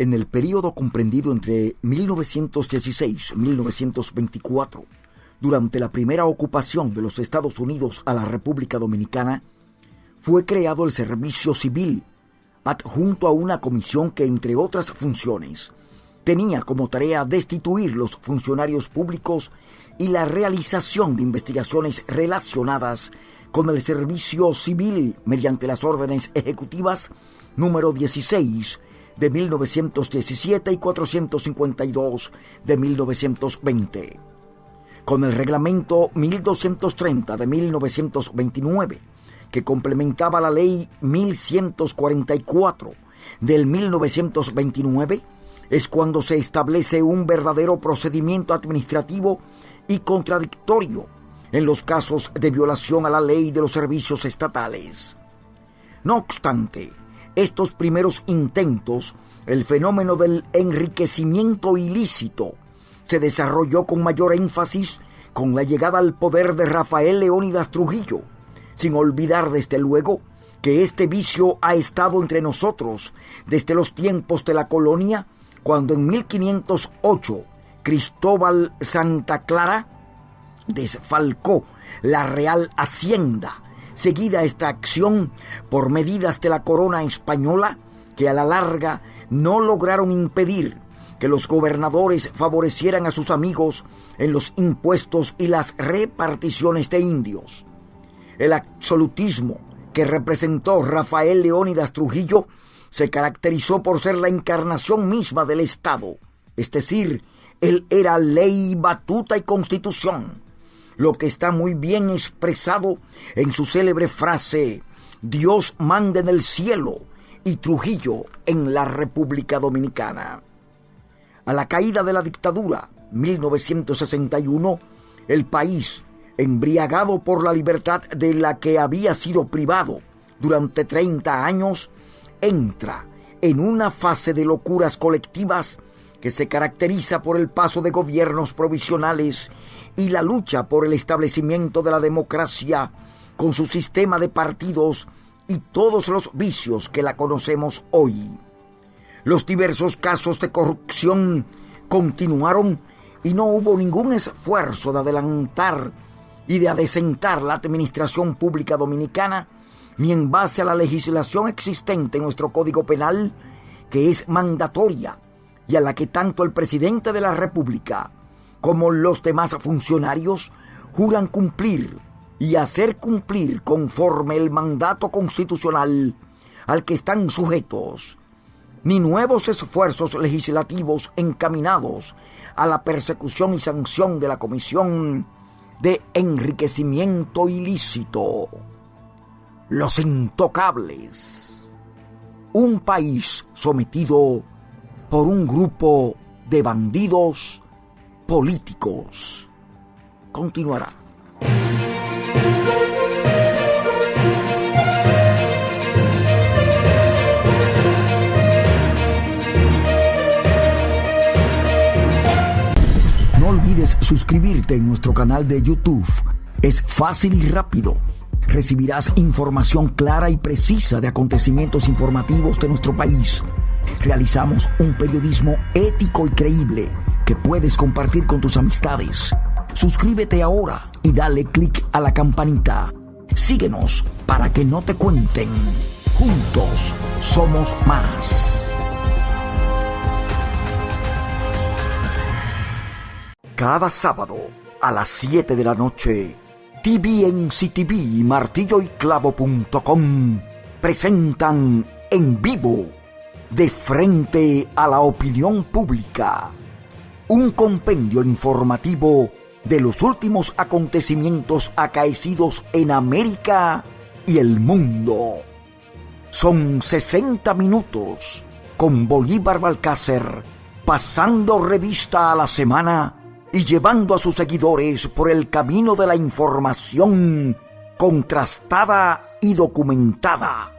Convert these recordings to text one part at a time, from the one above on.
En el período comprendido entre 1916 y 1924, durante la primera ocupación de los Estados Unidos a la República Dominicana, fue creado el Servicio Civil, adjunto a una comisión que, entre otras funciones, tenía como tarea destituir los funcionarios públicos y la realización de investigaciones relacionadas con el servicio civil mediante las órdenes ejecutivas número 16 de 1917 y 452 de 1920. Con el reglamento 1230 de 1929, que complementaba la ley 1144 del 1929, es cuando se establece un verdadero procedimiento administrativo y contradictorio en los casos de violación a la ley de los servicios estatales. No obstante, estos primeros intentos, el fenómeno del enriquecimiento ilícito se desarrolló con mayor énfasis con la llegada al poder de Rafael Leónidas Trujillo, sin olvidar desde luego que este vicio ha estado entre nosotros desde los tiempos de la colonia cuando en 1508 Cristóbal Santa Clara desfalcó la Real Hacienda, seguida esta acción por medidas de la corona española que a la larga no lograron impedir que los gobernadores favorecieran a sus amigos en los impuestos y las reparticiones de indios. El absolutismo que representó Rafael Leónidas Trujillo se caracterizó por ser la encarnación misma del Estado, es decir, él era ley, batuta y constitución, lo que está muy bien expresado en su célebre frase, Dios manda en el cielo y Trujillo en la República Dominicana. A la caída de la dictadura, 1961, el país, embriagado por la libertad de la que había sido privado durante 30 años, entra en una fase de locuras colectivas que se caracteriza por el paso de gobiernos provisionales y la lucha por el establecimiento de la democracia con su sistema de partidos y todos los vicios que la conocemos hoy. Los diversos casos de corrupción continuaron y no hubo ningún esfuerzo de adelantar y de adecentar la administración pública dominicana ni en base a la legislación existente en nuestro Código Penal, que es mandatoria y a la que tanto el presidente de la República como los demás funcionarios juran cumplir y hacer cumplir conforme el mandato constitucional al que están sujetos, ni nuevos esfuerzos legislativos encaminados a la persecución y sanción de la Comisión de Enriquecimiento Ilícito los intocables. Un país sometido por un grupo de bandidos políticos. Continuará. No olvides suscribirte en nuestro canal de YouTube. Es fácil y rápido recibirás información clara y precisa de acontecimientos informativos de nuestro país. Realizamos un periodismo ético y creíble que puedes compartir con tus amistades. Suscríbete ahora y dale clic a la campanita. Síguenos para que no te cuenten. Juntos somos más. Cada sábado a las 7 de la noche TVNCTV y martilloyclavo.com presentan en vivo, de frente a la opinión pública, un compendio informativo de los últimos acontecimientos acaecidos en América y el mundo. Son 60 minutos con Bolívar Balcácer pasando revista a la semana y llevando a sus seguidores por el camino de la información contrastada y documentada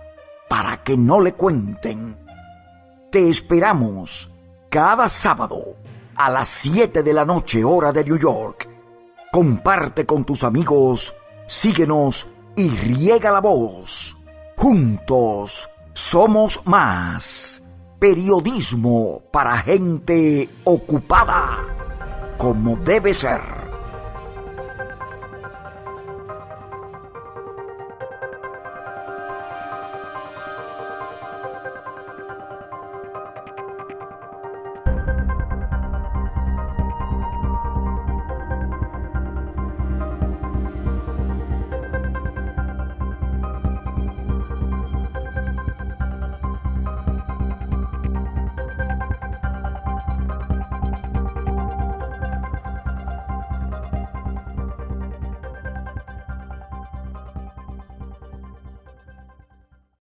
para que no le cuenten. Te esperamos cada sábado a las 7 de la noche hora de New York. Comparte con tus amigos, síguenos y riega la voz. Juntos somos más. periodismo para gente ocupada, como debe ser.